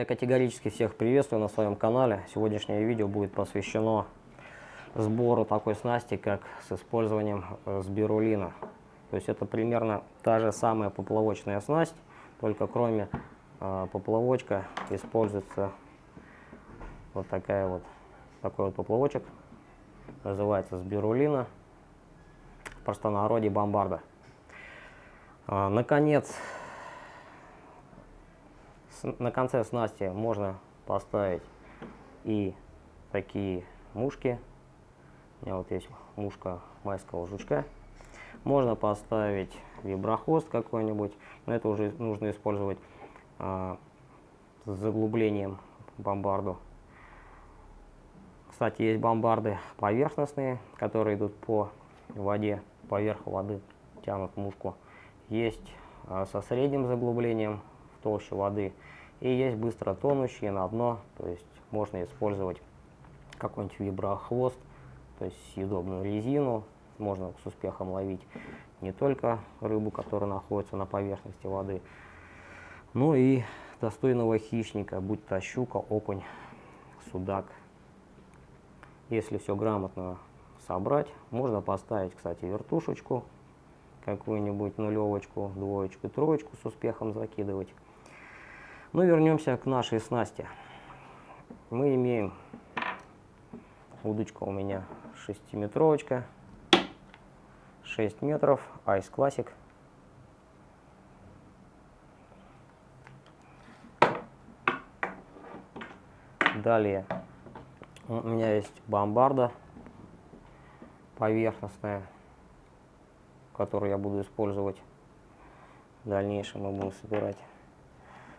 Я категорически всех приветствую на своем канале. Сегодняшнее видео будет посвящено сбору такой снасти, как с использованием э, сбирулина. То есть это примерно та же самая поплавочная снасть, только кроме э, поплавочка используется вот такая вот такой вот поплавочек. Называется сбирулина. В простонародье бомбарда. А, наконец, на конце снасти можно поставить и такие мушки. У меня вот есть мушка майского жучка. Можно поставить виброхвост какой-нибудь, но это уже нужно использовать а, с заглублением бомбарду. Кстати, есть бомбарды поверхностные, которые идут по воде, поверх воды тянут мушку. Есть а, со средним заглублением толще воды. И есть быстро тонущие на дно, то есть можно использовать какой-нибудь виброхвост, то есть съедобную резину. Можно с успехом ловить не только рыбу, которая находится на поверхности воды, но и достойного хищника, будь то щука, окунь, судак. Если все грамотно собрать, можно поставить, кстати, вертушечку, какую-нибудь нулевочку, двоечку, троечку с успехом закидывать. Ну, вернемся к нашей снасти. Мы имеем удочка у меня 6-метровочка, 6 метров, Ice Classic. Далее у меня есть бомбарда поверхностная, которую я буду использовать в дальнейшем. Мы будем собирать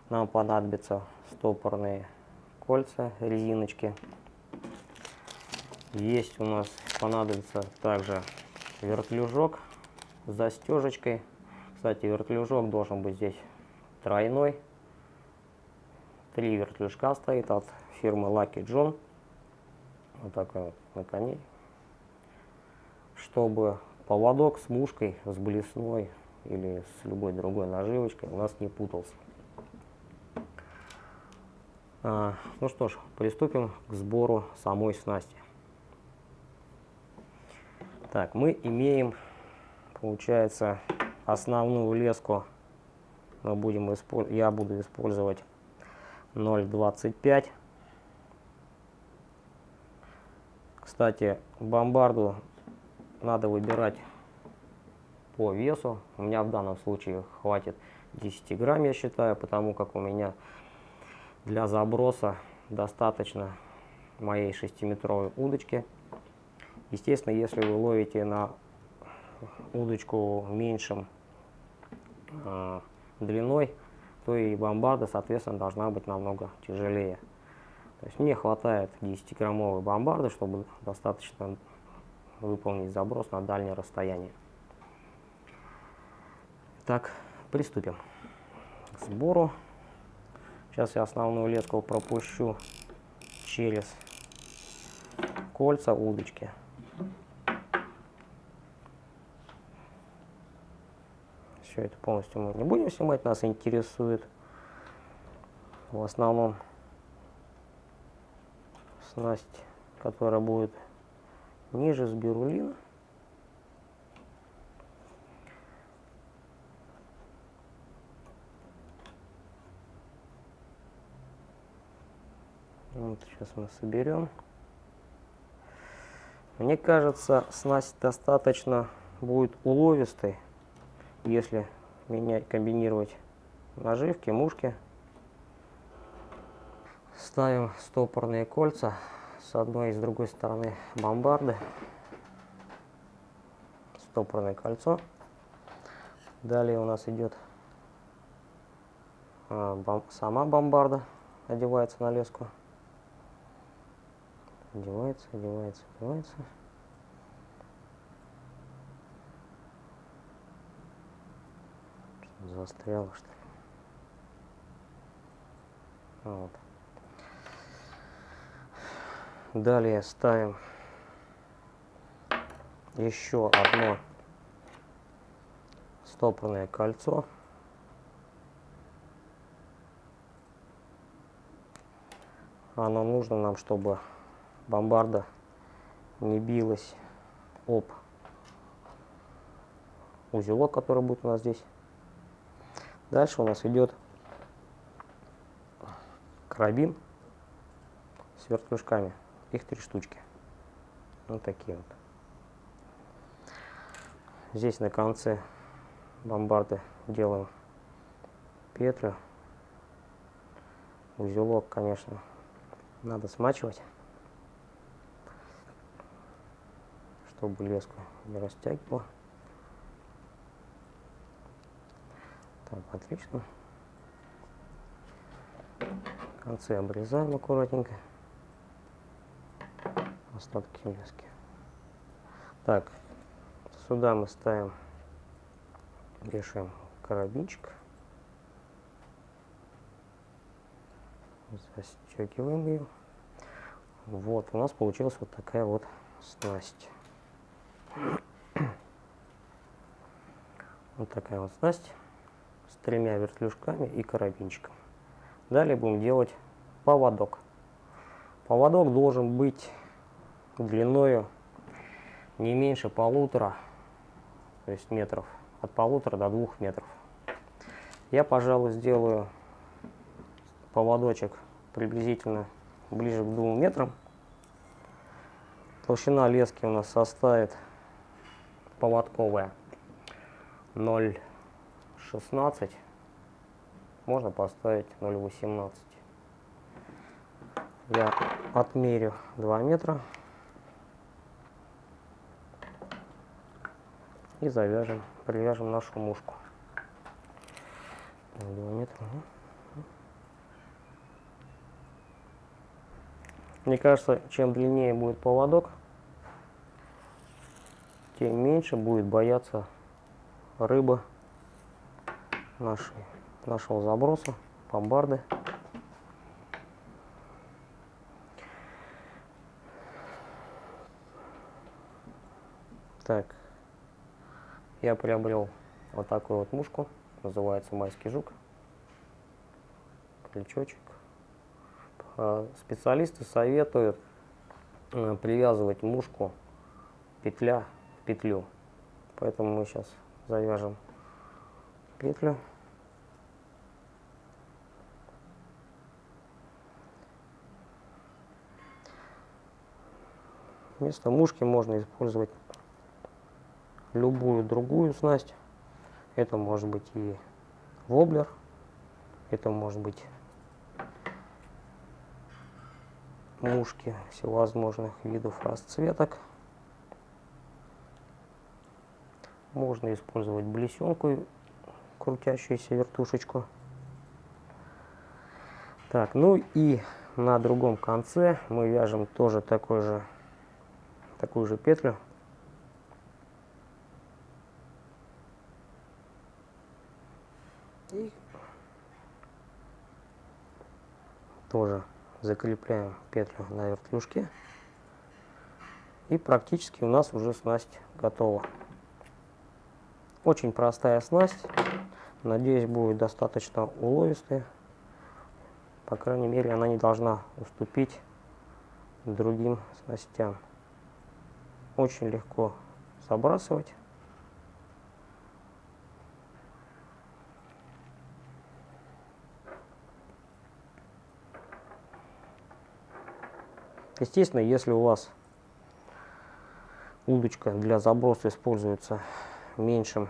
нам понадобятся стопорные кольца, резиночки. Есть у нас понадобится также вертлюжок с застежечкой. Кстати, вертлюжок должен быть здесь тройной. Три вертлюжка стоит от фирмы Lucky John. Вот такой вот на коне. Чтобы поводок с мушкой, с блесной или с любой другой наживочкой у нас не путался. А, ну что ж, приступим к сбору самой снасти. Так, мы имеем, получается, основную леску. Мы будем я буду использовать 0,25. Кстати, бомбарду надо выбирать по весу. У меня в данном случае хватит 10 грамм, я считаю, потому как у меня для заброса достаточно моей 6-метровой удочки. Естественно, если вы ловите на удочку меньшим э, длиной, то и бомбарда, соответственно, должна быть намного тяжелее. То есть мне хватает 10-граммовой бомбарды, чтобы достаточно выполнить заброс на дальнее расстояние. Так, приступим к сбору. Сейчас я основную леску пропущу через кольца удочки. Все это полностью мы не будем снимать, нас интересует в основном снасть, которая будет ниже сбирулина. Вот сейчас мы соберем. Мне кажется, снасть достаточно будет уловистой, если менять, комбинировать наживки, мушки. Ставим стопорные кольца с одной и с другой стороны бомбарды. Стопорное кольцо. Далее у нас идет а, сама бомбарда, одевается на леску одевается, одевается, одевается. Застряло, что ли? Вот. Далее ставим еще одно стопорное кольцо. оно нужно нам, чтобы бомбарда не билась об узелок, который будет у нас здесь. Дальше у нас идет карабин с вертлюжками. Их три штучки. Вот такие вот. Здесь на конце бомбарды делаем петлю. Узелок, конечно, надо смачивать, чтобы леску не растягивало. Так, отлично. Концы обрезаем аккуратненько. Остатки лески. Так, сюда мы ставим, вешаем карабинчик. Застегиваем ее. Вот, у нас получилась вот такая вот снасть. Вот такая вот снасть с тремя вертлюжками и карабинчиком. Далее будем делать поводок. Поводок должен быть длиною не меньше полутора, то есть метров, от полутора до двух метров. Я, пожалуй, сделаю поводочек приблизительно ближе к двум метрам. Толщина лески у нас составит поводковая 0,16 можно поставить 0,18. Я отмерю 2 метра и завяжем, привяжем нашу мушку. 2 метра. Мне кажется, чем длиннее будет поводок, тем меньше будет бояться рыба нашей нашего заброса, бомбарды. Так, я приобрел вот такую вот мушку, называется майский жук, крючочек. А, специалисты советуют э, привязывать мушку петля в петлю, поэтому мы сейчас завяжем петлю. Вместо мушки можно использовать любую другую снасть. Это может быть и воблер, это может быть мушки всевозможных видов расцветок. Можно использовать блесенку, крутящуюся вертушечку. Так, ну и на другом конце мы вяжем тоже такой же такую же петлю. Тоже закрепляем петлю на вертлюжке. И практически у нас уже снасть готова. Очень простая снасть. Надеюсь, будет достаточно уловистая. По крайней мере, она не должна уступить другим снастям очень легко забрасывать. Естественно, если у вас удочка для заброса используется меньшим,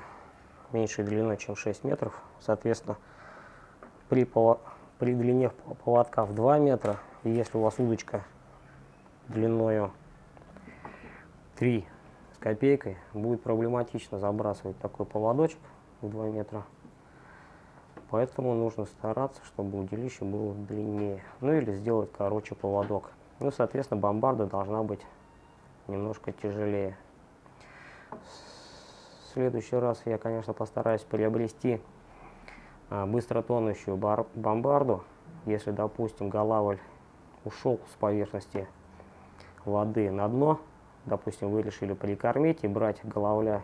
меньшей длиной, чем 6 метров, соответственно, при, при длине поводка в 2 метра, и если у вас удочка длиною 3 с копейкой, будет проблематично забрасывать такой поводочек в 2 метра. Поэтому нужно стараться, чтобы удилище было длиннее. Ну или сделать короче поводок. Ну, соответственно, бомбарда должна быть немножко тяжелее. В следующий раз я, конечно, постараюсь приобрести а, быстро тонущую бомбарду. Если, допустим, голавль ушел с поверхности воды на дно, допустим, вы решили прикормить и брать головля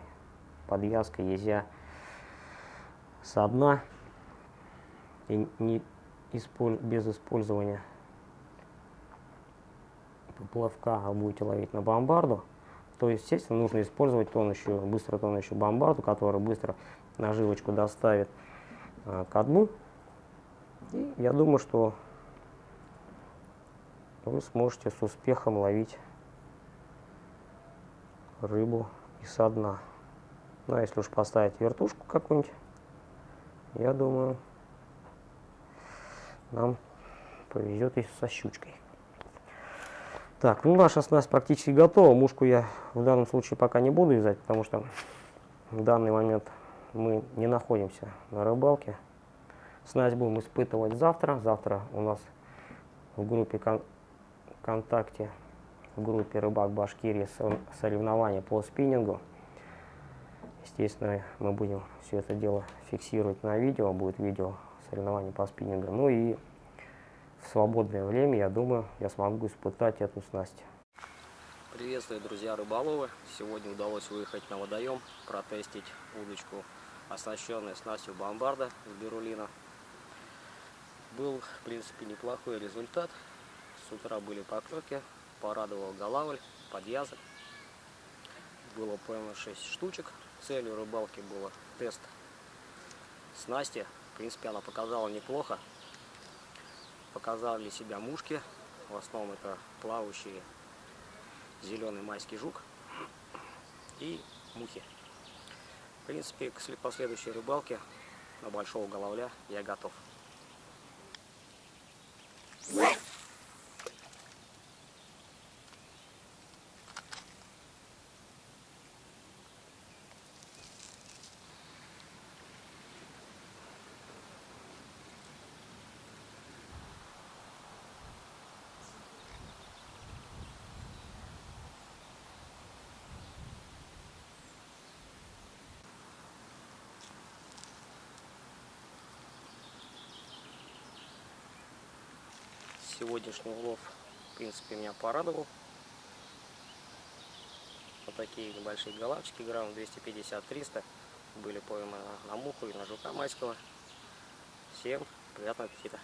подвязка, езя со дна и не исполь без использования плавка будете ловить на бомбарду, то, естественно, нужно использовать тонущую, быстро тонущую бомбарду, которая быстро наживочку доставит э, ко дну. И я думаю, что вы сможете с успехом ловить рыбу и со дна. Ну, а если уж поставить вертушку какую-нибудь, я думаю, нам повезет и со щучкой. Так, ну наша снасть практически готова. Мушку я в данном случае пока не буду вязать, потому что в данный момент мы не находимся на рыбалке. Снасть будем испытывать завтра. Завтра у нас в группе кон ВКонтакте, в группе Рыбак Башкирии соревнования по спиннингу. Естественно, мы будем все это дело фиксировать на видео, будет видео соревнований по спиннингу. Ну и в свободное время, я думаю, я смогу испытать эту снасть. Приветствую, друзья рыболовы! Сегодня удалось выехать на водоем, протестить удочку, оснащенную снастью бомбарда с берулина. Был, в принципе, неплохой результат. С утра были поклевки, порадовал голавль, подъязок. Было поймано 6 штучек. Целью рыбалки было тест снасти. В принципе, она показала неплохо. Показали себя мушки. В основном это плавающие зеленый майский жук и мухи. В принципе, к последующей рыбалке на большого головля я готов. Сегодняшний улов, в принципе, меня порадовал. Вот такие небольшие головчики, грамм 250-300, были пойманы на муху и на жука майского. Всем приятного аппетита!